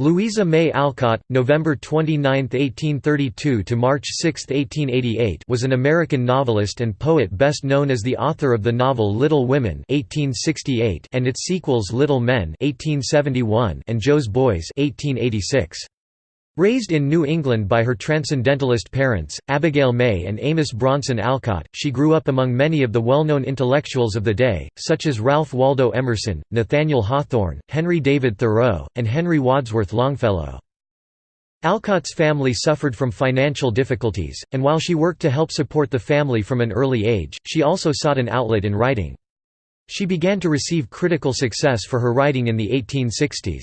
Louisa May Alcott, November 29, 1832 to March 6, 1888, was an American novelist and poet best known as the author of the novel Little Women (1868) and its sequels Little Men (1871) and Jo's Boys (1886). Raised in New England by her Transcendentalist parents, Abigail May and Amos Bronson Alcott, she grew up among many of the well-known intellectuals of the day, such as Ralph Waldo Emerson, Nathaniel Hawthorne, Henry David Thoreau, and Henry Wadsworth Longfellow. Alcott's family suffered from financial difficulties, and while she worked to help support the family from an early age, she also sought an outlet in writing. She began to receive critical success for her writing in the 1860s.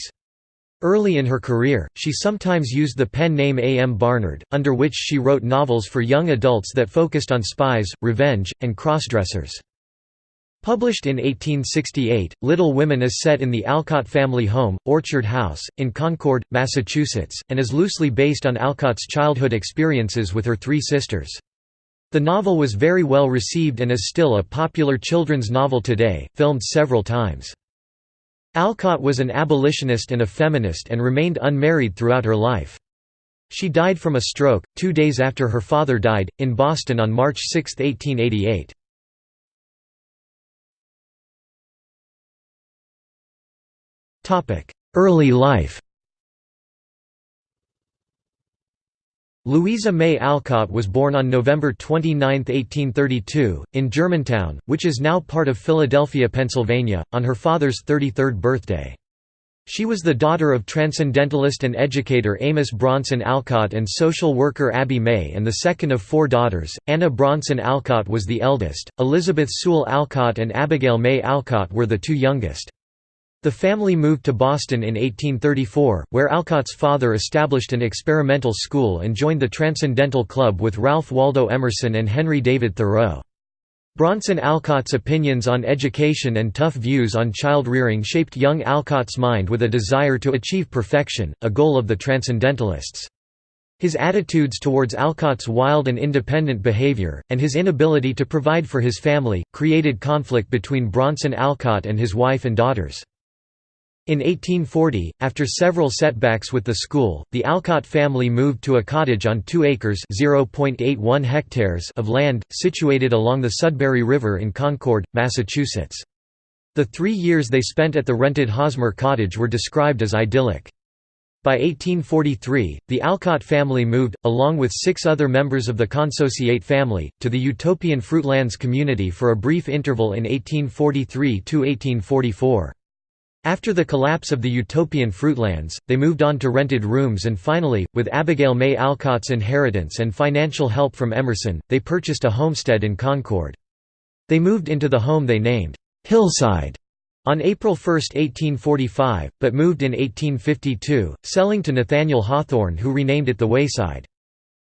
Early in her career, she sometimes used the pen name A. M. Barnard, under which she wrote novels for young adults that focused on spies, revenge, and crossdressers. Published in 1868, Little Women is set in the Alcott family home, Orchard House, in Concord, Massachusetts, and is loosely based on Alcott's childhood experiences with her three sisters. The novel was very well received and is still a popular children's novel today, filmed several times. Alcott was an abolitionist and a feminist and remained unmarried throughout her life. She died from a stroke, two days after her father died, in Boston on March 6, 1888. Early life Louisa May Alcott was born on November 29, 1832, in Germantown, which is now part of Philadelphia, Pennsylvania, on her father's 33rd birthday. She was the daughter of transcendentalist and educator Amos Bronson Alcott and social worker Abby May and the second of four daughters. Anna Bronson Alcott was the eldest, Elizabeth Sewall Alcott and Abigail May Alcott were the two youngest. The family moved to Boston in 1834, where Alcott's father established an experimental school and joined the Transcendental Club with Ralph Waldo Emerson and Henry David Thoreau. Bronson Alcott's opinions on education and tough views on child-rearing shaped young Alcott's mind with a desire to achieve perfection, a goal of the Transcendentalists. His attitudes towards Alcott's wild and independent behavior, and his inability to provide for his family, created conflict between Bronson Alcott and his wife and daughters. In 1840, after several setbacks with the school, the Alcott family moved to a cottage on 2 acres hectares of land, situated along the Sudbury River in Concord, Massachusetts. The three years they spent at the rented Hosmer cottage were described as idyllic. By 1843, the Alcott family moved, along with six other members of the Consociate family, to the utopian Fruitlands community for a brief interval in 1843–1844. After the collapse of the utopian Fruitlands, they moved on to rented rooms and finally, with Abigail May Alcott's inheritance and financial help from Emerson, they purchased a homestead in Concord. They moved into the home they named, "'Hillside' on April 1, 1845, but moved in 1852, selling to Nathaniel Hawthorne who renamed it the Wayside.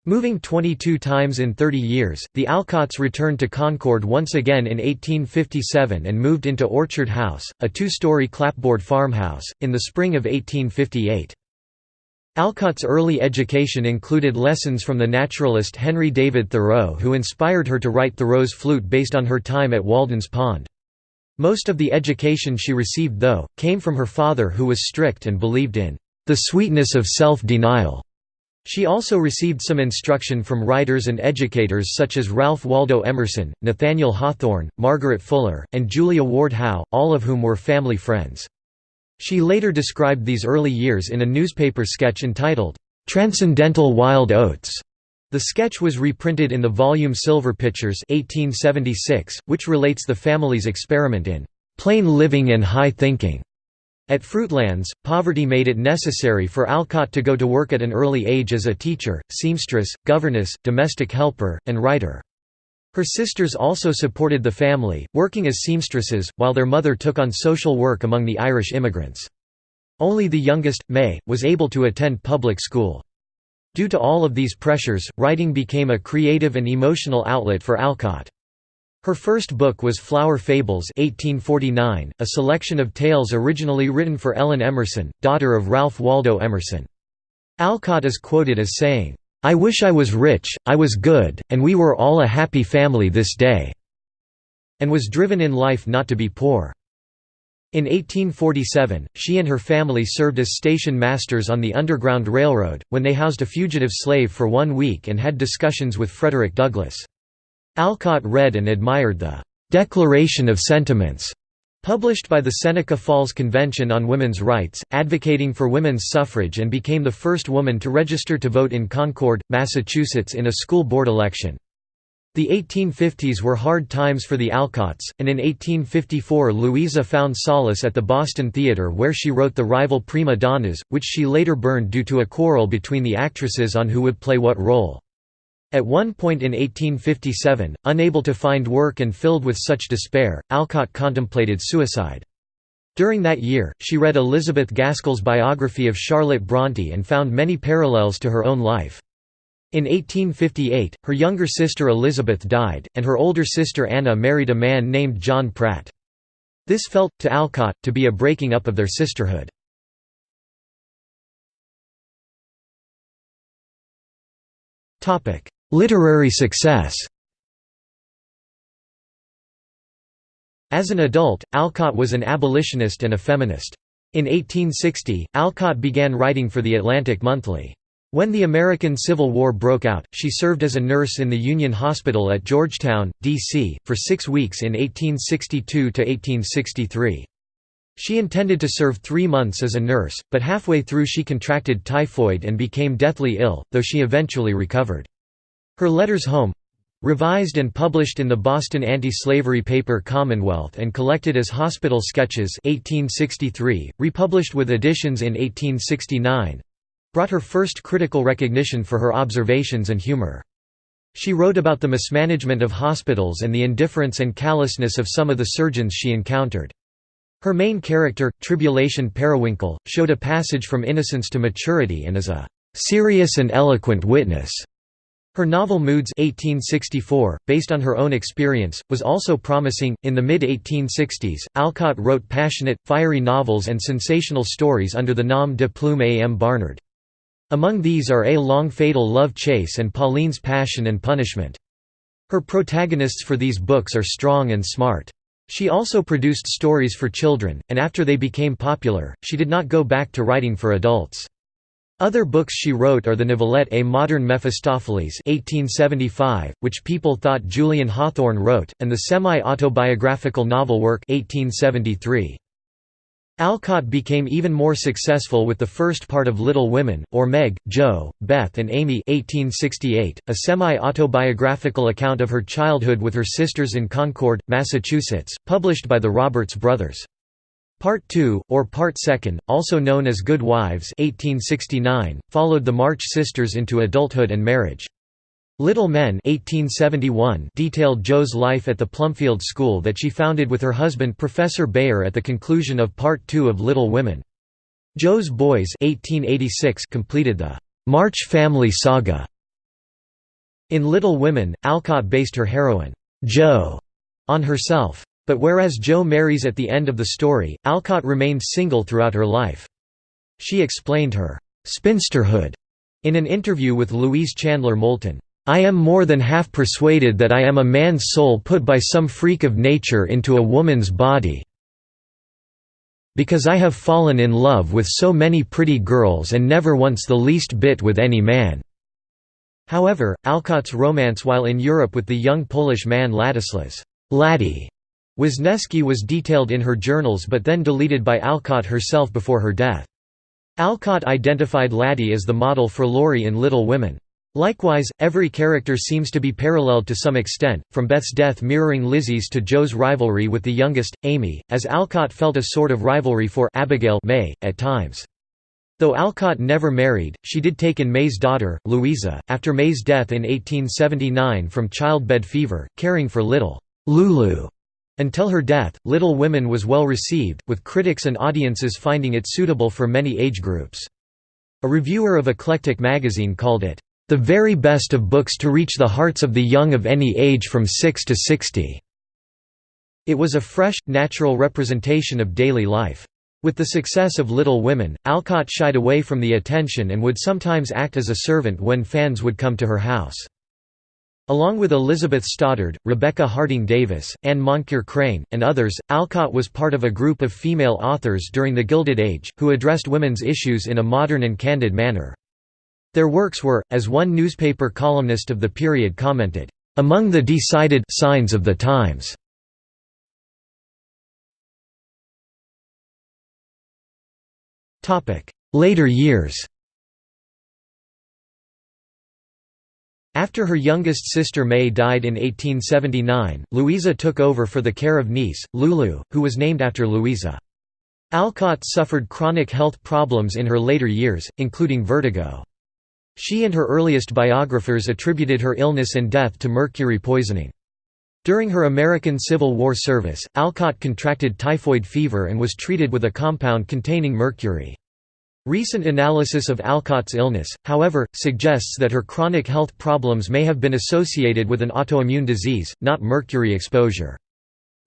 Moving 22 times in 30 years, the Alcotts returned to Concord once again in 1857 and moved into Orchard House, a two-story clapboard farmhouse, in the spring of 1858. Alcott's early education included lessons from the naturalist Henry David Thoreau who inspired her to write Thoreau's Flute based on her time at Walden's Pond. Most of the education she received though, came from her father who was strict and believed in the sweetness of self-denial. She also received some instruction from writers and educators such as Ralph Waldo Emerson, Nathaniel Hawthorne, Margaret Fuller, and Julia Ward Howe, all of whom were family friends. She later described these early years in a newspaper sketch entitled, "'Transcendental Wild Oats". The sketch was reprinted in the volume Silver Pitchers 1876, which relates the family's experiment in "'plain living and high thinking' At Fruitlands, poverty made it necessary for Alcott to go to work at an early age as a teacher, seamstress, governess, domestic helper, and writer. Her sisters also supported the family, working as seamstresses, while their mother took on social work among the Irish immigrants. Only the youngest, May, was able to attend public school. Due to all of these pressures, writing became a creative and emotional outlet for Alcott. Her first book was Flower Fables 1849, a selection of tales originally written for Ellen Emerson, daughter of Ralph Waldo Emerson. Alcott is quoted as saying, "'I wish I was rich, I was good, and we were all a happy family this day' and was driven in life not to be poor. In 1847, she and her family served as station masters on the Underground Railroad, when they housed a fugitive slave for one week and had discussions with Frederick Douglass. Alcott read and admired the "'Declaration of Sentiments' published by the Seneca Falls Convention on Women's Rights, advocating for women's suffrage and became the first woman to register to vote in Concord, Massachusetts in a school board election. The 1850s were hard times for the Alcotts, and in 1854 Louisa found solace at the Boston Theatre where she wrote the rival prima donnas, which she later burned due to a quarrel between the actresses on who would play what role. At one point in 1857, unable to find work and filled with such despair, Alcott contemplated suicide. During that year, she read Elizabeth Gaskell's biography of Charlotte Bronte and found many parallels to her own life. In 1858, her younger sister Elizabeth died, and her older sister Anna married a man named John Pratt. This felt, to Alcott, to be a breaking up of their sisterhood. Literary success As an adult, Alcott was an abolitionist and a feminist. In 1860, Alcott began writing for The Atlantic Monthly. When the American Civil War broke out, she served as a nurse in the Union Hospital at Georgetown, D.C., for six weeks in 1862 to 1863. She intended to serve three months as a nurse, but halfway through she contracted typhoid and became deathly ill, though she eventually recovered. Her letters home—revised and published in the Boston anti-slavery paper Commonwealth and collected as Hospital Sketches 1863, republished with additions in 1869, brought her first critical recognition for her observations and humor. She wrote about the mismanagement of hospitals and the indifference and callousness of some of the surgeons she encountered. Her main character, Tribulation Periwinkle, showed a passage from innocence to maturity and is a "...serious and eloquent witness." Her novel Moods 1864, based on her own experience, was also promising. In the mid 1860s, Alcott wrote passionate, fiery novels and sensational stories under the nom de plume A. M. Barnard. Among these are A Long Fatal Love Chase and Pauline's Passion and Punishment. Her protagonists for these books are strong and smart. She also produced stories for children, and after they became popular, she did not go back to writing for adults. Other books she wrote are the novelette A Modern Mephistopheles 1875, which people thought Julian Hawthorne wrote, and the semi-autobiographical novel work 1873. Alcott became even more successful with the first part of Little Women, or Meg, Jo, Beth and Amy 1868, a semi-autobiographical account of her childhood with her sisters in Concord, Massachusetts, published by the Roberts Brothers. Part 2, or Part 2, also known as Good Wives 1869, followed the March sisters into adulthood and marriage. Little Men 1871 detailed Jo's life at the Plumfield School that she founded with her husband Professor Bhaer at the conclusion of Part 2 of Little Women. Jo's Boys 1886 completed the March family saga. In Little Women, Alcott based her heroine, Jo, on herself. But whereas Jo marries at the end of the story, Alcott remained single throughout her life. She explained her spinsterhood in an interview with Louise Chandler Moulton. I am more than half persuaded that I am a man's soul put by some freak of nature into a woman's body. Because I have fallen in love with so many pretty girls and never once the least bit with any man." However, Alcott's romance while in Europe with the young Polish man Ladislas Laddie Wisniewski was detailed in her journals but then deleted by Alcott herself before her death. Alcott identified Laddie as the model for Laurie in Little Women. Likewise, every character seems to be paralleled to some extent, from Beth's death mirroring Lizzie's to Jo's rivalry with the youngest, Amy, as Alcott felt a sort of rivalry for Abigail May, at times. Though Alcott never married, she did take in May's daughter, Louisa, after May's death in 1879 from childbed fever, caring for little Lulu. Until her death, Little Women was well received, with critics and audiences finding it suitable for many age groups. A reviewer of Eclectic magazine called it, the very best of books to reach the hearts of the young of any age from 6 to 60." It was a fresh, natural representation of daily life. With the success of Little Women, Alcott shied away from the attention and would sometimes act as a servant when fans would come to her house. Along with Elizabeth Stoddard, Rebecca Harding Davis, Anne Moncure Crane, and others, Alcott was part of a group of female authors during the Gilded Age, who addressed women's issues in a modern and candid manner. Their works were, as one newspaper columnist of the period commented, "...among the decided signs of the times." Later years After her youngest sister May died in 1879, Louisa took over for the care of niece, Lulu, who was named after Louisa. Alcott suffered chronic health problems in her later years, including vertigo. She and her earliest biographers attributed her illness and death to mercury poisoning. During her American Civil War service, Alcott contracted typhoid fever and was treated with a compound containing mercury. Recent analysis of Alcott's illness, however, suggests that her chronic health problems may have been associated with an autoimmune disease, not mercury exposure.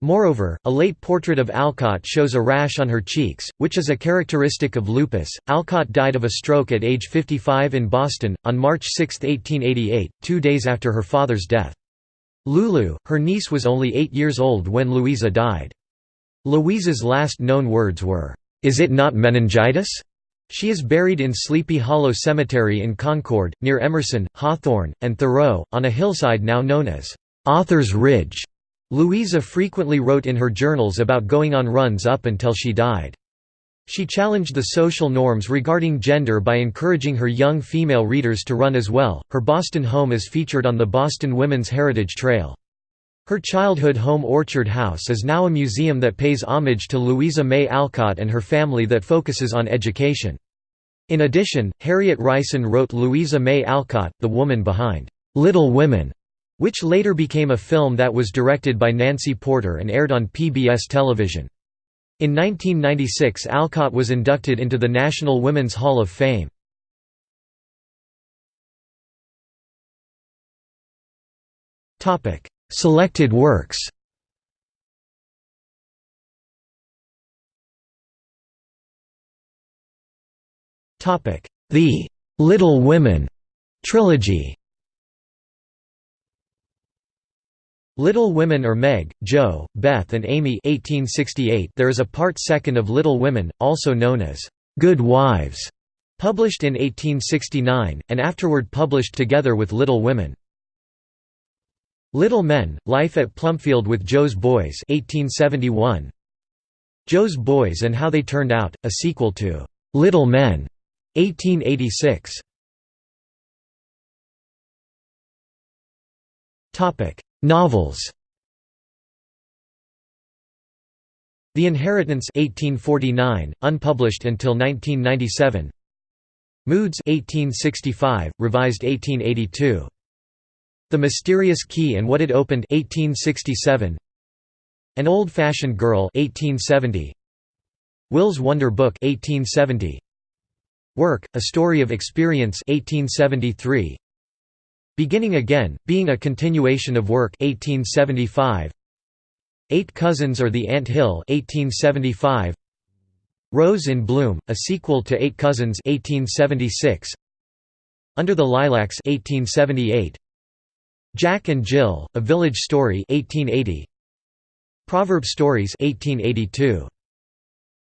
Moreover, a late portrait of Alcott shows a rash on her cheeks, which is a characteristic of lupus. Alcott died of a stroke at age 55 in Boston, on March 6, 1888, two days after her father's death. Lulu, her niece was only eight years old when Louisa died. Louisa's last known words were, "'Is it not meningitis?' She is buried in Sleepy Hollow Cemetery in Concord, near Emerson, Hawthorne, and Thoreau, on a hillside now known as Author's Ridge. Louisa frequently wrote in her journals about going on runs up until she died. She challenged the social norms regarding gender by encouraging her young female readers to run as well. Her Boston home is featured on the Boston Women's Heritage Trail. Her childhood home Orchard House is now a museum that pays homage to Louisa May Alcott and her family that focuses on education. In addition, Harriet Reisen wrote Louisa May Alcott, the woman behind "'Little Women' which later became a film that was directed by Nancy Porter and aired on PBS television. In 1996 Alcott was inducted into the National Women's Hall of Fame. Selected works. The Little Women trilogy. Little Women or Meg, Jo, Beth and Amy 1868 There is a part second of Little Women, also known as Good Wives, published in 1869, and afterward published together with Little Women. Little Men, Life at Plumfield with Jo's Boys 1871. Jo's Boys and How They Turned Out, a sequel to Little Men 1886. Topic: Novels. The Inheritance 1849, unpublished until 1997. Moods 1865, revised 1882. The Mysterious Key and What It Opened 1867. An Old-Fashioned Girl 1870. Will's Wonder Book 1870. Work, A Story of Experience 1873. Beginning Again, being a continuation of Work 1875. Eight Cousins or the Ant Hill 1875. Rose in Bloom, a sequel to Eight Cousins 1876. Under the Lilacs 1878. Jack and Jill, A Village Story 1880. Proverb Stories 1882.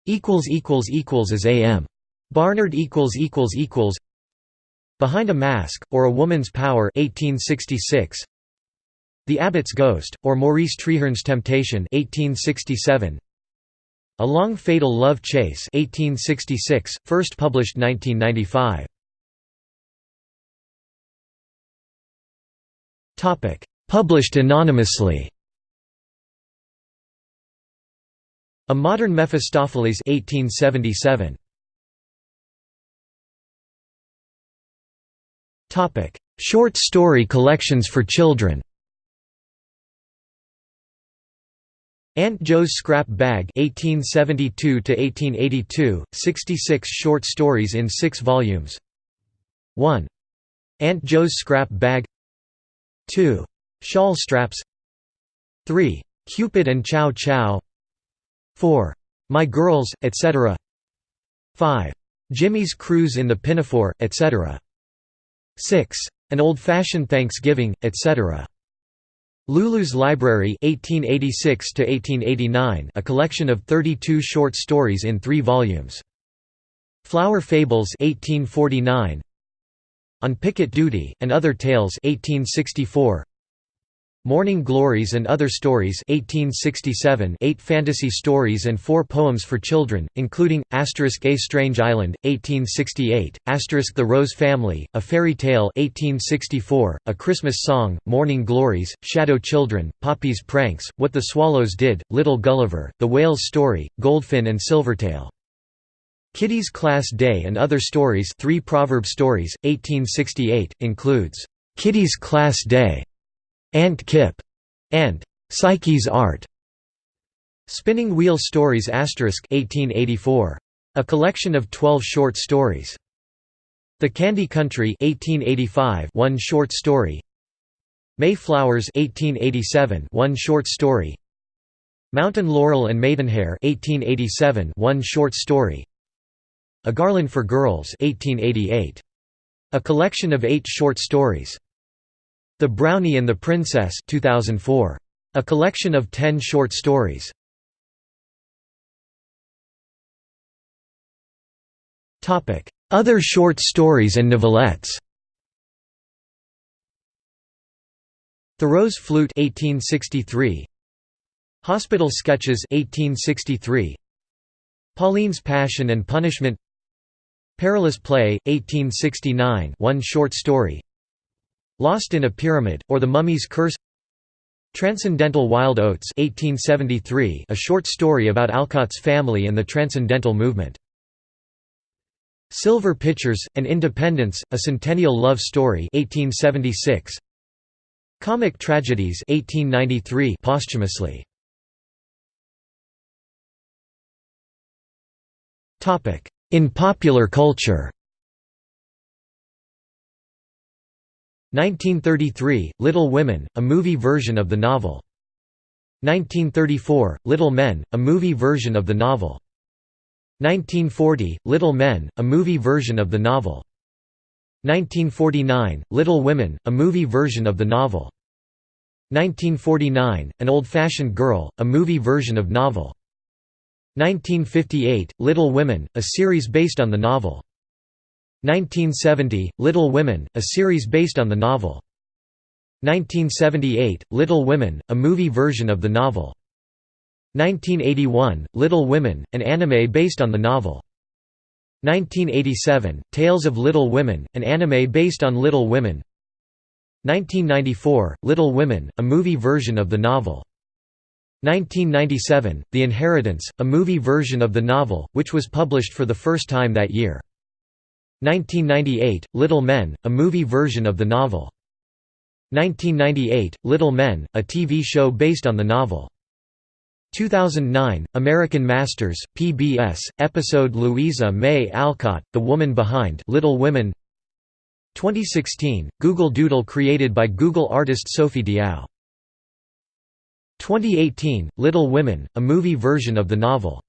equals equals equals as AM. Barnard equals equals equals Behind a Mask or A Woman's Power 1866. The Abbot's Ghost or Maurice Treherne's Temptation 1867. A Long Fatal Love Chase 1866, first published 1995. Published anonymously A Modern Mephistopheles 1877. Topic: Short story collections for children. Aunt Jo's Scrap Bag 1872 to 1882, 66 short stories in 6 volumes. 1. Aunt Jo's Scrap Bag 2. Shawl Straps 3. Cupid and Chow Chow 4. My Girls, etc. 5. Jimmy's Cruise in the Pinafore, etc. 6. An Old-Fashioned Thanksgiving, etc. Lulu's Library 1886 a collection of 32 short stories in three volumes. Flower Fables 1849. On Picket Duty, and Other Tales 1864. Morning Glories and Other Stories 1867 eight fantasy stories and four poems for children, including, Asterisk A Strange Island, 1868, The Rose Family, A Fairy Tale 1864, A Christmas Song, Morning Glories, Shadow Children, Poppy's Pranks, What the Swallows Did, Little Gulliver, The Whale's Story, Goldfin and Silvertail. Kitty's Class Day and Other Stories three proverb stories, 1868, includes, "'Kitty's Class Day' Aunt Kipp", and Psyche's Art. Spinning Wheel Stories 1884. A collection of 12 short stories. The Candy Country 1885 one short story. Mayflowers 1887 one short story. Mountain Laurel and Maidenhair 1887 one short story. A Garland for Girls 1888. A collection of 8 short stories. The Brownie and the Princess 2004. A collection of ten short stories. Other short stories and novelettes Rose Flute 1863. Hospital Sketches 1863. Pauline's Passion and Punishment Perilous Play 1869 one short story Lost in a Pyramid, or The Mummy's Curse Transcendental Wild Oats 1873, a short story about Alcott's family and the Transcendental Movement. Silver Pitchers, An Independence, A Centennial Love Story 1876. Comic Tragedies 1893 posthumously. In popular culture 1933, Little Women, a movie version of the novel. 1934, Little Men, a movie version of the novel. 1940, Little Men, a movie version of the novel. 1949, Little Women, a movie version of the novel. 1949, An Old-Fashioned Girl, a movie version of novel. 1958, Little Women, a series based on the novel. 1970, Little Women, a series based on the novel. 1978, Little Women, a movie version of the novel. 1981, Little Women, an anime based on the novel. 1987, Tales of Little Women, an anime based on Little Women 1994, Little Women, a movie version of the novel. 1997, The Inheritance, a movie version of the novel, which was published for the first time that year. 1998, Little Men, a movie version of the novel. 1998, Little Men, a TV show based on the novel. 2009, American Masters, PBS, episode Louisa May Alcott, The Woman Behind Little Women 2016, Google Doodle created by Google artist Sophie Diao 2018, Little Women, a movie version of the novel